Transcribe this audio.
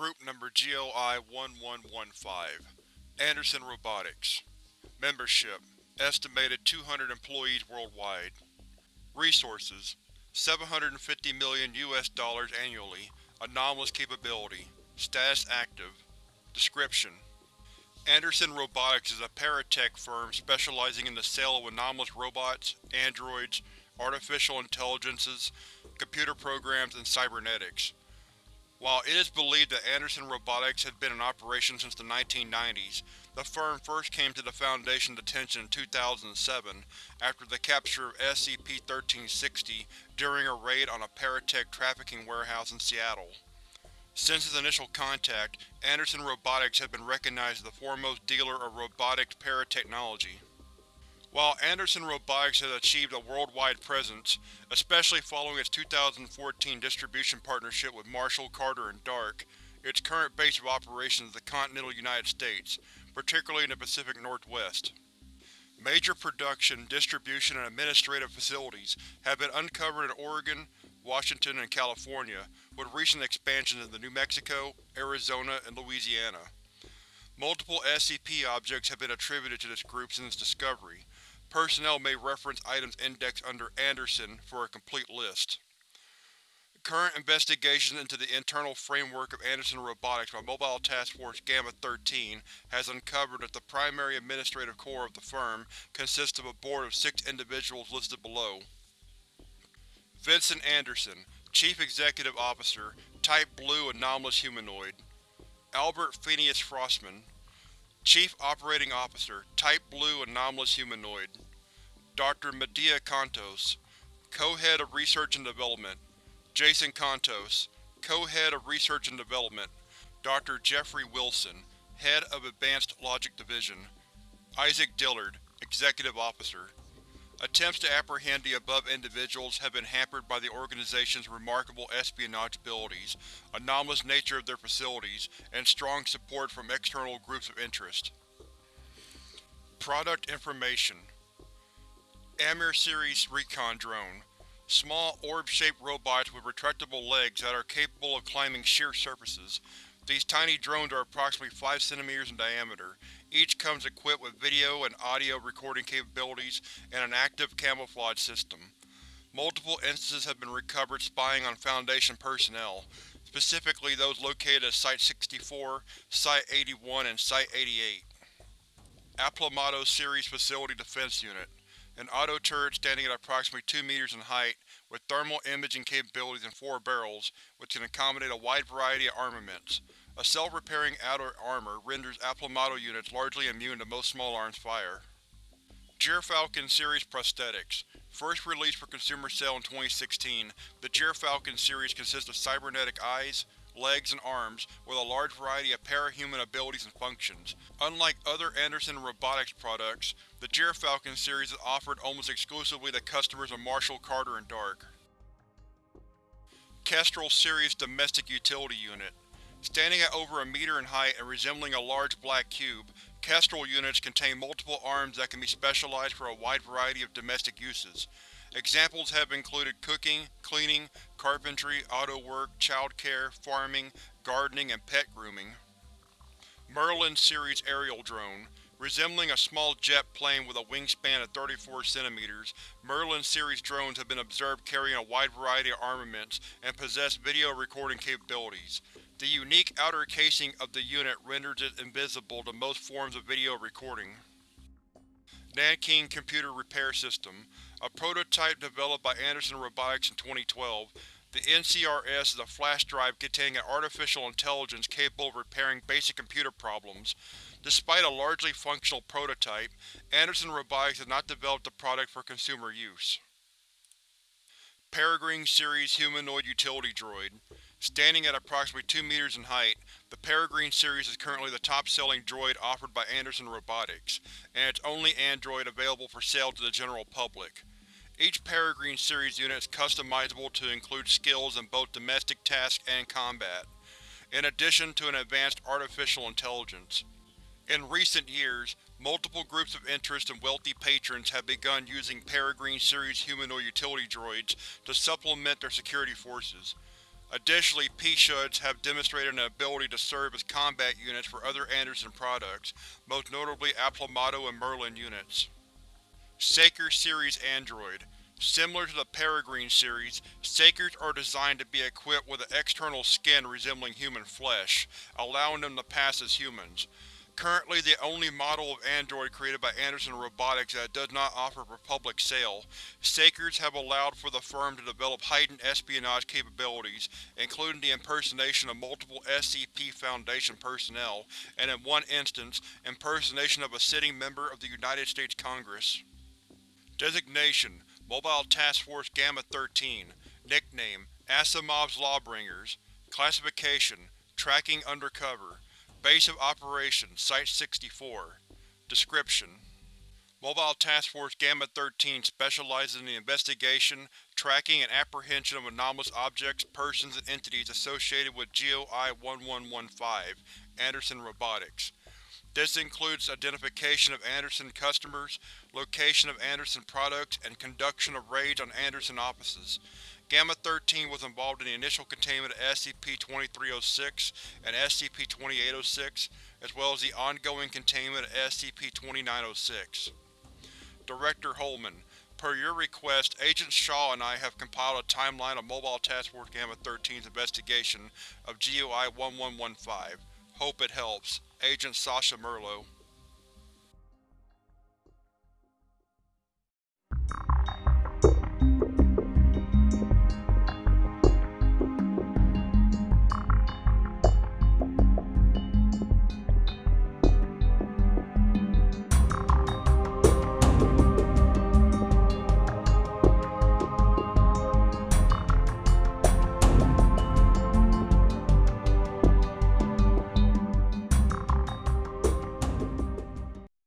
Group Number GLI-1115 Anderson Robotics. Membership Estimated 200 employees worldwide. Resources 750 million US dollars annually Anomalous capability Status active. Description: Anderson Robotics is a paratech firm specializing in the sale of anomalous robots, androids, artificial intelligences, computer programs, and cybernetics. While it is believed that Anderson Robotics has been in operation since the 1990s, the firm first came to the Foundation's attention in 2007 after the capture of SCP-1360 during a raid on a paratech trafficking warehouse in Seattle. Since its initial contact, Anderson Robotics has been recognized as the foremost dealer of robotic paratechnology. While Anderson Robotics has achieved a worldwide presence, especially following its 2014 distribution partnership with Marshall, Carter & Dark, its current base of operations is the continental United States, particularly in the Pacific Northwest. Major production, distribution, and administrative facilities have been uncovered in Oregon, Washington, and California, with recent expansions into New Mexico, Arizona, and Louisiana. Multiple SCP objects have been attributed to this group since discovery. Personnel may reference items indexed under Anderson for a complete list. Current investigations into the internal framework of Anderson Robotics by Mobile Task Force Gamma-13 has uncovered that the primary administrative core of the firm consists of a board of six individuals listed below. Vincent Anderson, Chief Executive Officer, Type Blue Anomalous Humanoid Albert Phineas Frostman Chief Operating Officer, Type Blue Anomalous Humanoid Dr. Medea Contos Co-Head of Research and Development Jason Contos Co-Head of Research and Development Dr. Jeffrey Wilson Head of Advanced Logic Division Isaac Dillard Executive Officer Attempts to apprehend the above individuals have been hampered by the organization's remarkable espionage abilities, anomalous nature of their facilities, and strong support from external groups of interest. Product Information Amur Series Recon Drone Small, orb-shaped robots with retractable legs that are capable of climbing sheer surfaces. These tiny drones are approximately 5 cm in diameter, each comes equipped with video and audio recording capabilities and an active camouflage system. Multiple instances have been recovered spying on Foundation personnel, specifically those located at Site-64, Site-81, and Site-88. Aplomado Series Facility Defense Unit An auto turret standing at approximately 2 meters in height, with thermal imaging capabilities and four barrels, which can accommodate a wide variety of armaments. A self-repairing outer armor renders Aplomado units largely immune to most small arms fire. Gyrfalcon Series Prosthetics First released for consumer sale in 2016, the Gyrfalcon series consists of cybernetic eyes, legs, and arms with a large variety of parahuman abilities and functions. Unlike other Anderson Robotics products, the Gyrfalcon series is offered almost exclusively to customers of Marshall, Carter, and Dark. Kestrel Series Domestic Utility Unit Standing at over a meter in height and resembling a large black cube, Kestrel units contain multiple arms that can be specialized for a wide variety of domestic uses. Examples have included cooking, cleaning, carpentry, auto work, childcare, farming, gardening, and pet grooming. Merlin Series Aerial Drone Resembling a small jet plane with a wingspan of 34 cm, Merlin series drones have been observed carrying a wide variety of armaments and possess video recording capabilities. The unique outer casing of the unit renders it invisible to most forms of video recording. Nankeen Computer Repair System A prototype developed by Anderson Robotics in 2012, the NCRS is a flash drive containing an artificial intelligence capable of repairing basic computer problems. Despite a largely functional prototype, Anderson Robotics has not developed the product for consumer use. Peregrine Series Humanoid Utility Droid Standing at approximately 2 meters in height, the Peregrine series is currently the top-selling droid offered by Anderson Robotics, and its only android available for sale to the general public. Each Peregrine series unit is customizable to include skills in both domestic tasks and combat, in addition to an advanced artificial intelligence. In recent years, multiple groups of interest and wealthy patrons have begun using Peregrine series humanoid utility droids to supplement their security forces. Additionally, P-SHUDs have demonstrated an ability to serve as combat units for other Anderson products, most notably Aplomado and Merlin units. Saker Series Android Similar to the Peregrine series, Sakers are designed to be equipped with an external skin resembling human flesh, allowing them to pass as humans. Currently the only model of android created by Anderson Robotics that does not offer for public sale, Sakers have allowed for the firm to develop heightened espionage capabilities, including the impersonation of multiple SCP Foundation personnel, and in one instance, impersonation of a sitting member of the United States Congress. Designation: Mobile Task Force Gamma-13 Nickname: Asimov's Lawbringers. Classification: Tracking Undercover Base of Operations: Site-64 Description: Mobile Task Force Gamma-13 specializes in the investigation, tracking, and apprehension of anomalous objects, persons, and entities associated with GOI-1115 Anderson Robotics. This includes identification of Anderson customers, location of Anderson products, and conduction of raids on Anderson offices. Gamma-13 was involved in the initial containment of SCP-2306 and SCP-2806, as well as the ongoing containment of SCP-2906. Director Holman, Per your request, Agent Shaw and I have compiled a timeline of Mobile Task Force Gamma-13's investigation of GOI-1115. Hope it helps. Agent Sasha Merlo